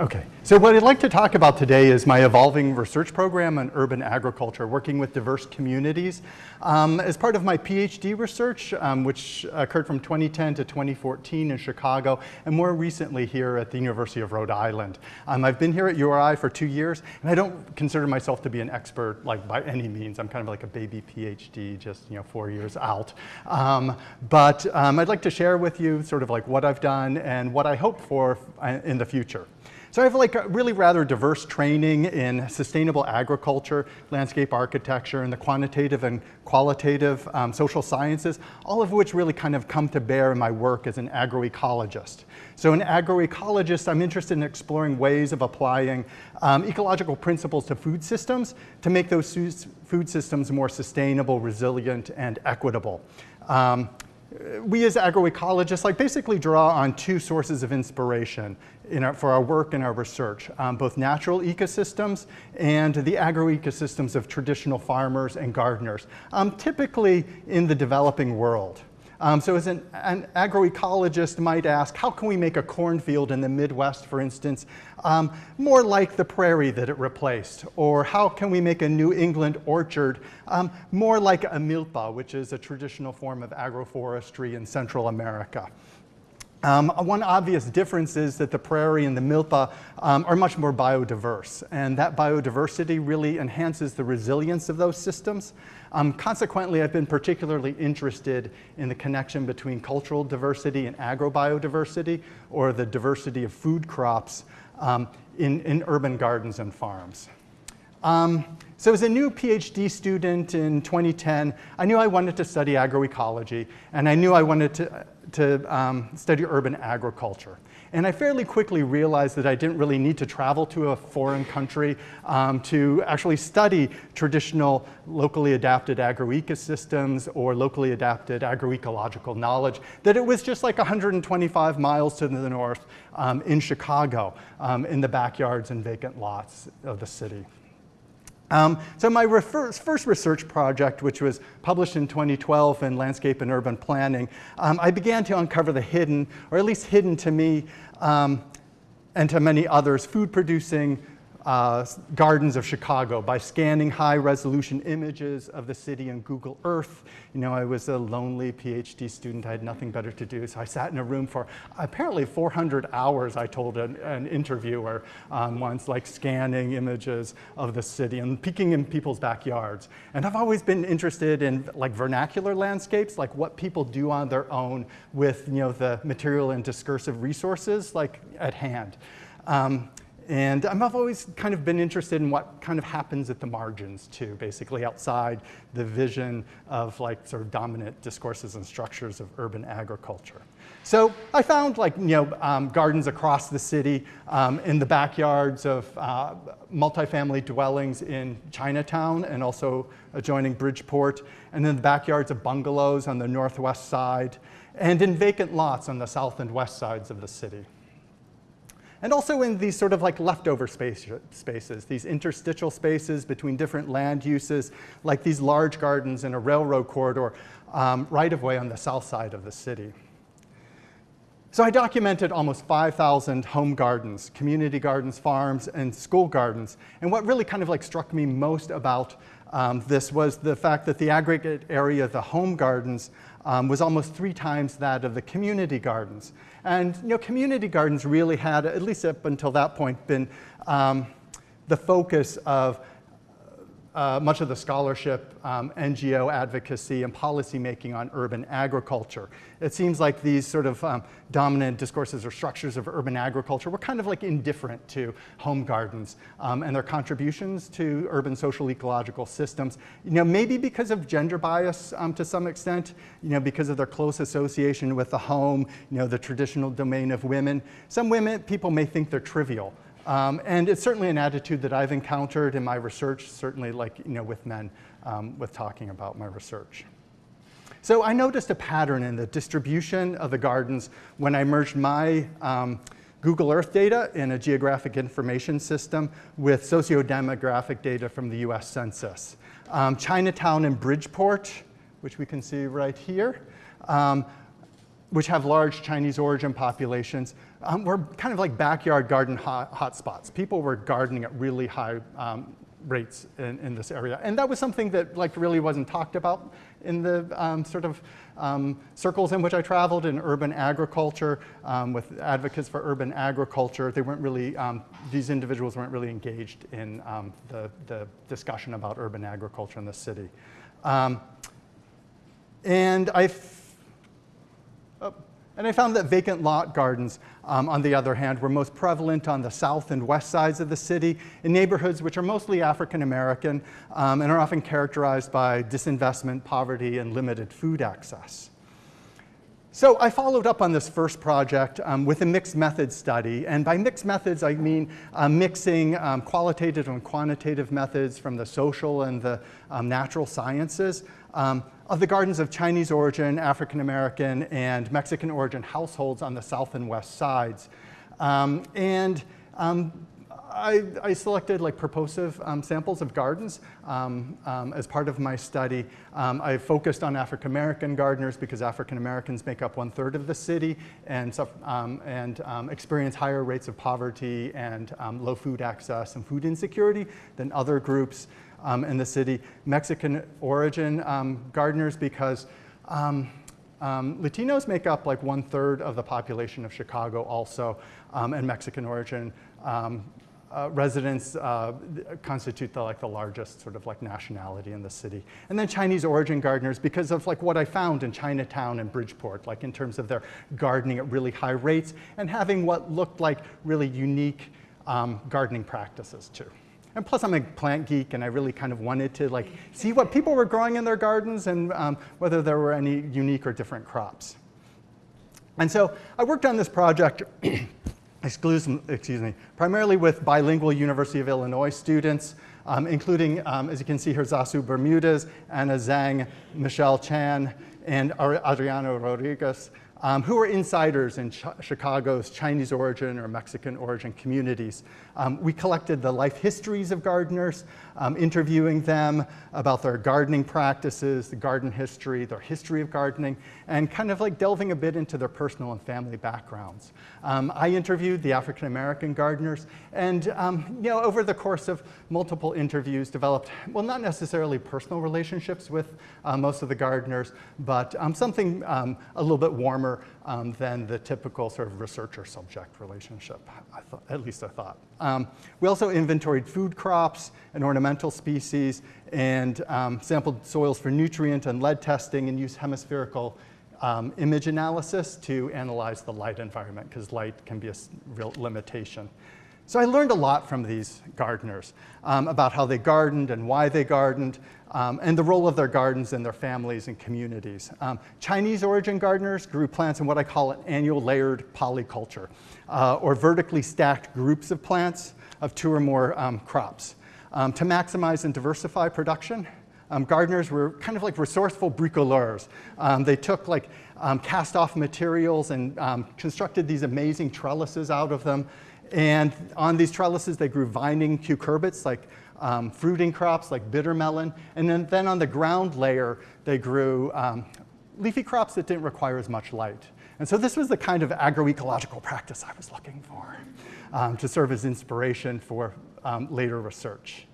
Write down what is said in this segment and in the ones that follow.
Okay, so what I'd like to talk about today is my evolving research program on urban agriculture, working with diverse communities. Um, as part of my PhD research, um, which occurred from 2010 to 2014 in Chicago, and more recently here at the University of Rhode Island. Um, I've been here at URI for two years, and I don't consider myself to be an expert like by any means. I'm kind of like a baby PhD, just you know four years out. Um, but um, I'd like to share with you sort of like what I've done and what I hope for uh, in the future. So I have like a really rather diverse training in sustainable agriculture, landscape architecture, and the quantitative and qualitative um, social sciences, all of which really kind of come to bear in my work as an agroecologist. So an agroecologist, I'm interested in exploring ways of applying um, ecological principles to food systems to make those food systems more sustainable, resilient, and equitable. Um, we as agroecologists like basically draw on two sources of inspiration our, for our work and our research, um, both natural ecosystems and the agroecosystems of traditional farmers and gardeners, um, typically in the developing world. Um, so as an, an, agroecologist might ask, how can we make a cornfield in the Midwest, for instance, um, more like the prairie that it replaced? Or how can we make a New England orchard um, more like a milpa, which is a traditional form of agroforestry in Central America? Um, one obvious difference is that the prairie and the milpa um, are much more biodiverse, and that biodiversity really enhances the resilience of those systems. Um, consequently, I've been particularly interested in the connection between cultural diversity and agrobiodiversity, or the diversity of food crops um, in, in urban gardens and farms. Um, so as a new PhD student in 2010, I knew I wanted to study agroecology, and I knew I wanted to to um, study urban agriculture. And I fairly quickly realized that I didn't really need to travel to a foreign country um, to actually study traditional locally adapted agroecosystems or locally adapted agroecological knowledge, that it was just like 125 miles to the north um, in Chicago, um, in the backyards and vacant lots of the city. Um, so my first research project, which was published in 2012 in Landscape and Urban Planning, um, I began to uncover the hidden, or at least hidden to me um, and to many others, food-producing uh, gardens of Chicago by scanning high resolution images of the city in Google Earth. You know, I was a lonely PhD student. I had nothing better to do. So I sat in a room for apparently 400 hours, I told an, an interviewer um, once, like scanning images of the city and peeking in people's backyards. And I've always been interested in like vernacular landscapes, like what people do on their own with, you know, the material and discursive resources like at hand. Um, and I've always kind of been interested in what kind of happens at the margins too, basically outside the vision of like sort of dominant discourses and structures of urban agriculture. So I found like, you know, um, gardens across the city um, in the backyards of uh, multifamily dwellings in Chinatown and also adjoining Bridgeport, and then the backyards of bungalows on the northwest side, and in vacant lots on the south and west sides of the city and also in these sort of like leftover space, spaces, these interstitial spaces between different land uses, like these large gardens in a railroad corridor um, right of way on the south side of the city. So I documented almost 5,000 home gardens, community gardens, farms, and school gardens. And what really kind of like struck me most about um, this was the fact that the aggregate area of the home gardens um, was almost three times that of the community gardens. And you know, community gardens really had, at least up until that point, been um, the focus of uh, much of the scholarship, um, NGO advocacy, and policymaking on urban agriculture. It seems like these sort of um, dominant discourses or structures of urban agriculture were kind of like indifferent to home gardens um, and their contributions to urban social ecological systems. You know, maybe because of gender bias um, to some extent, you know, because of their close association with the home, you know, the traditional domain of women. Some women, people may think they're trivial. Um, and it's certainly an attitude that I've encountered in my research, certainly like, you know, with men, um, with talking about my research. So I noticed a pattern in the distribution of the gardens when I merged my um, Google Earth data in a geographic information system with socio-demographic data from the US Census. Um, Chinatown and Bridgeport, which we can see right here, um, which have large Chinese origin populations, um, were kind of like backyard garden hot, hotspots. People were gardening at really high um, rates in, in, this area. And that was something that like really wasn't talked about in the um, sort of um, circles in which I traveled in urban agriculture um, with advocates for urban agriculture. They weren't really, um, these individuals weren't really engaged in the, the, discussion about urban agriculture in the city. And I and I found that vacant lot gardens, um, on the other hand, were most prevalent on the south and west sides of the city in neighborhoods which are mostly African American um, and are often characterized by disinvestment, poverty, and limited food access. So I followed up on this first project um, with a mixed methods study. And by mixed methods, I mean uh, mixing um, qualitative and quantitative methods from the social and the um, natural sciences um, of the gardens of Chinese origin, African American, and Mexican origin households on the south and west sides. Um, and um, I, I, selected like purposive um, samples of gardens um, um, as part of my study. Um, I focused on African American gardeners because African Americans make up one third of the city and, and experience higher rates of poverty and low food access and food insecurity than other groups um, in the city. Mexican origin um, gardeners because um, um, Latinos make up like one third of the population of Chicago also, um, and Mexican origin uh, residents uh, constitute the, like the largest sort of like nationality in the city. And then Chinese origin gardeners because of like what I found in Chinatown and Bridgeport, like in terms of their gardening at really high rates and having what looked like really unique um, gardening practices too. And plus I'm a plant geek and I really kind of wanted to like see what people were growing in their gardens and um, whether there were any unique or different crops. And so I worked on this project excuse, excuse me, primarily with bilingual University of Illinois students, um, including, um, as you can see here, Zasu Bermudez, Anna Zhang, Michelle Chan, and Adriano Rodriguez um, who are insiders in Ch Chicago's Chinese origin or Mexican origin communities. Um, we collected the life histories of gardeners, um, interviewing them about their gardening practices, the garden history, their history of gardening, and kind of like delving a bit into their personal and family backgrounds. Um, I interviewed the African-American gardeners, and um, you know, over the course of multiple interviews, developed, well, not necessarily personal relationships with uh, most of the gardeners, but um, something a little bit warmer um, than the typical sort of researcher-subject relationship, at least I thought. Um, we also inventoried food crops and ornamental species and um, sampled soils for nutrient and lead testing and used hemispherical um, image analysis to analyze the light environment because light can be a real limitation. So I learned a lot from these gardeners um, about how they gardened and why they gardened, um, and the role of their gardens in their families and communities. Um, Chinese origin gardeners grew plants in what I call an annual layered polyculture, uh, or vertically stacked groups of plants of two or more um, crops. Um, to maximize and diversify production, um, gardeners were kind of like resourceful bricoleurs. they took like cast off materials and constructed these amazing trellises out of them and on these trellises, they grew vining cucurbits, like um, fruiting crops like bitter melon. And then, then on the ground layer, they grew um, leafy crops that didn't require as much light. And so this was the kind of agroecological practice I was looking for um, to serve as inspiration for um, later research.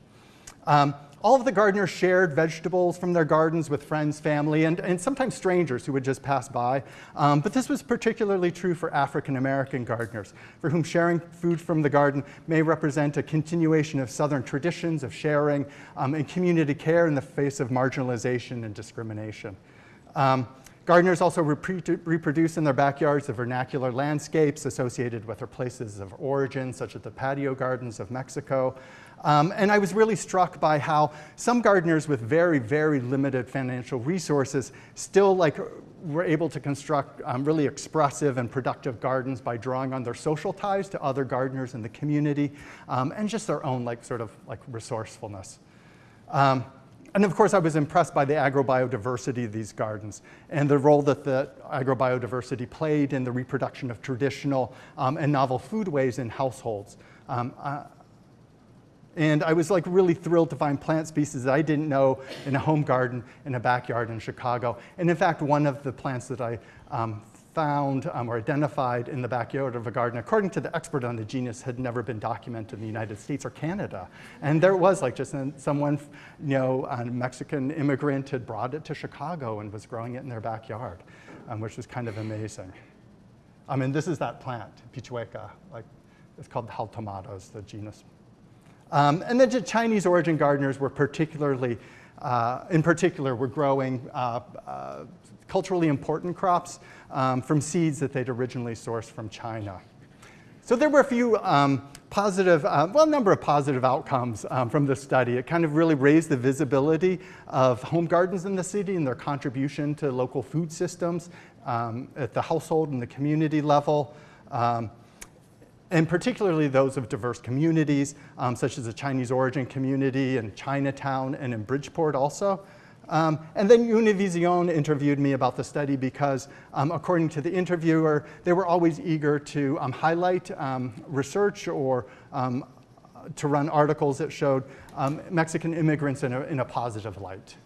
All of the gardeners shared vegetables from their gardens with friends, family, and, and sometimes strangers who would just pass by. Um, but this was particularly true for African American gardeners, for whom sharing food from the garden may represent a continuation of Southern traditions of sharing um, and community care in the face of marginalization and discrimination. Um, Gardeners also reproduce in their backyards the vernacular landscapes associated with their places of origin, such as the patio gardens of Mexico, um, and I was really struck by how some gardeners with very, very limited financial resources still like were able to construct um, really expressive and productive gardens by drawing on their social ties to other gardeners in the community um, and just their own like sort of like resourcefulness. Um, and of course, I was impressed by the agrobiodiversity of these gardens and the role that the agrobiodiversity played in the reproduction of traditional um, and novel foodways in households. Um, uh, and I was like really thrilled to find plant species that I didn't know in a home garden in a backyard in Chicago. And in fact, one of the plants that I um, found um, or identified in the backyard of a garden, according to the expert on the genus, had never been documented in the United States or Canada. And there was like just someone, you know, a Mexican immigrant had brought it to Chicago and was growing it in their backyard, um, which was kind of amazing. I mean, this is that plant, Pichueca, like it's called Jaltomata, the genus. Um, and then the Chinese origin gardeners were particularly, uh, in particular, were growing uh, uh, culturally important crops um, from seeds that they'd originally sourced from China. So there were a few um, positive, uh, well, a number of positive outcomes um, from this study. It kind of really raised the visibility of home gardens in the city and their contribution to local food systems um, at the household and the community level. And particularly those of diverse communities, um, such as the Chinese origin community in Chinatown and in Bridgeport also. Um, and then Univision interviewed me about the study because, um, according to the interviewer, they were always eager to um, highlight um, research or um, to run articles that showed um, Mexican immigrants in a, in a positive light.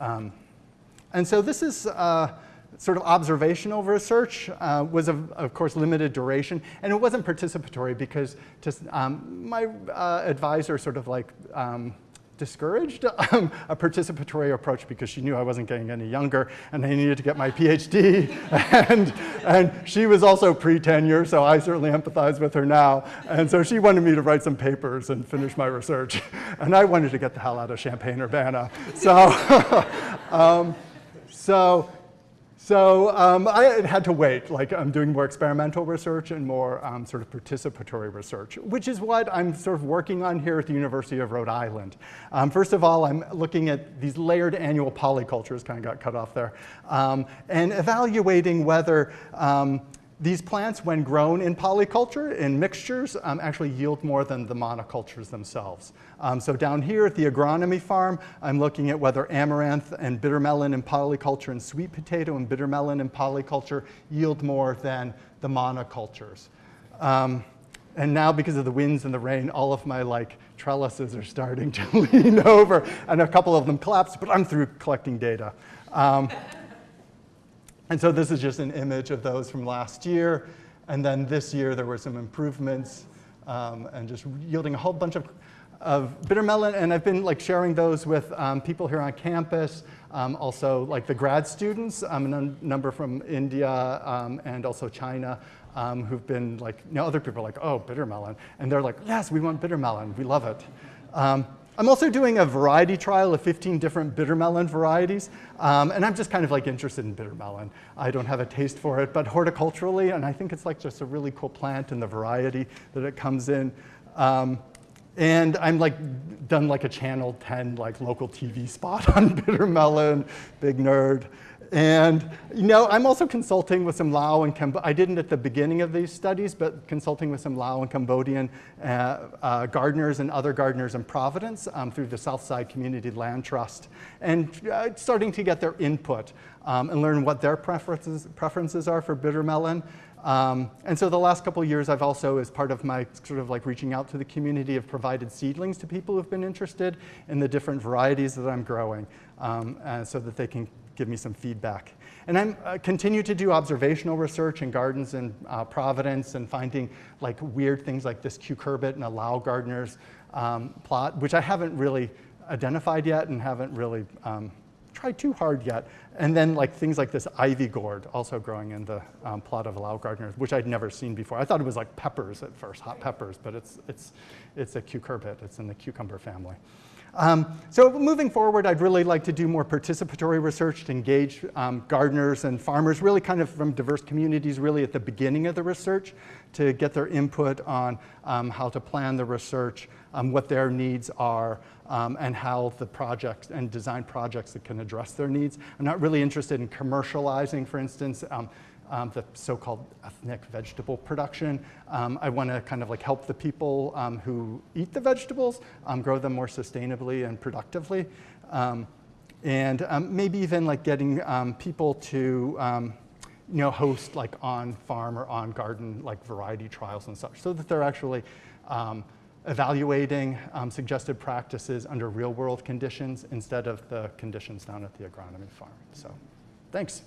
and so this is uh, sort of observational research uh, was of, of, course limited duration and it wasn't participatory because just, my uh, advisor sort of like discouraged um, a participatory approach because she knew I wasn't getting any younger and I needed to get my PhD. and, and she was also pre-tenure, so I certainly empathize with her now. And so she wanted me to write some papers and finish my research. And I wanted to get the hell out of Champaign-Urbana. So, um, so so um, I had to wait, like I'm doing more experimental research and more um, sort of participatory research, which is what I'm sort of working on here at the University of Rhode Island. Um, first of all, I'm looking at these layered annual polycultures, kind of got cut off there, um, and evaluating whether um, these plants, when grown in polyculture, in mixtures, um, actually yield more than the monocultures themselves. Um, so down here at the agronomy farm, I'm looking at whether amaranth and bitter melon in polyculture and sweet potato and bitter melon in polyculture yield more than the monocultures. Um, and now because of the winds and the rain, all of my like trellises are starting to lean over and a couple of them collapsed, but I'm through collecting data. And so this is just an image of those from last year. And then this year there were some improvements um, and just yielding a whole bunch of, of bitter melon. And I've been like sharing those with um, people here on campus, um, also like the grad students, um, a number from India um, and also China. Um, who've been like, you know, other people are like, oh, bitter melon. And they're like, yes, we want bitter melon. We love it. I'm also doing a variety trial of 15 different bitter melon varieties, um, and I'm just kind of like interested in bitter melon. I don't have a taste for it, but horticulturally, and I think it's like just a really cool plant and the variety that it comes in. Um, and I'm like done like a channel 10 like local TV spot on bitter melon, big nerd. And you know, I'm also consulting with some Lao and I didn't at the beginning of these studies, but consulting with some Lao and Cambodian uh, uh, gardeners and other gardeners in Providence um, through the Southside Community Land Trust, and uh, starting to get their input um, and learn what their preferences, preferences are for bitter melon. Um, and so the last couple years, I've also, as part of my sort of like reaching out to the community, have provided seedlings to people who've been interested in the different varieties that I'm growing um, so that they can give me some feedback. And I uh, continue to do observational research in gardens in uh, Providence and finding like weird things like this cucurbit in a Lao gardener's um, plot, which I haven't really identified yet and haven't really um, tried too hard yet. And then like things like this ivy gourd also growing in the um, plot of Lao gardener, which I'd never seen before. I thought it was like peppers at first, hot peppers, but it's, it's, it's a cucurbit. It's in the cucumber family. Um, so moving forward, I'd really like to do more participatory research to engage um, gardeners and farmers, really kind of from diverse communities, really at the beginning of the research, to get their input on um, how to plan the research, um, what their needs are, um, and how the projects and design projects that can address their needs. I'm not really interested in commercializing, for instance, um, um, the so-called ethnic vegetable production. Um, I want to kind of like help the people um, who eat the vegetables um, grow them more sustainably and productively. Um, and um, maybe even like getting people to you know, host like on farm or on garden like variety trials and such so that they're actually evaluating suggested practices under real world conditions instead of the conditions down at the agronomy farm. So thanks.